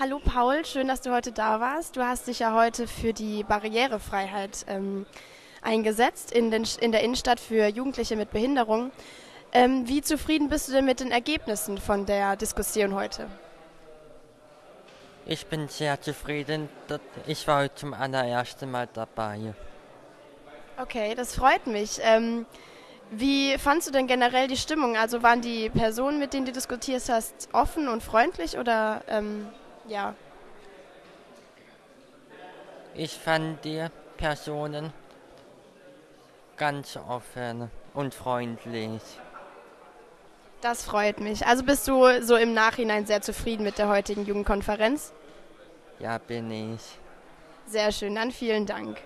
Hallo Paul, schön, dass du heute da warst. Du hast dich ja heute für die Barrierefreiheit ähm, eingesetzt in, den, in, der Innenstadt für Jugendliche mit Behinderung. Ähm, wie zufrieden bist du denn mit den Ergebnissen von der Diskussion heute? Ich bin sehr zufrieden. Ich war heute zum allerersten Mal dabei. Okay, das freut mich. Ähm, wie fandst du denn generell die Stimmung? Also waren die Personen, mit denen du diskutiert hast, offen und freundlich oder ähm, ja. Ich fand die Personen ganz offen und freundlich. Das freut mich. Also bist du so im Nachhinein sehr zufrieden mit der heutigen Jugendkonferenz? Ja, bin ich. Sehr schön, dann vielen Dank.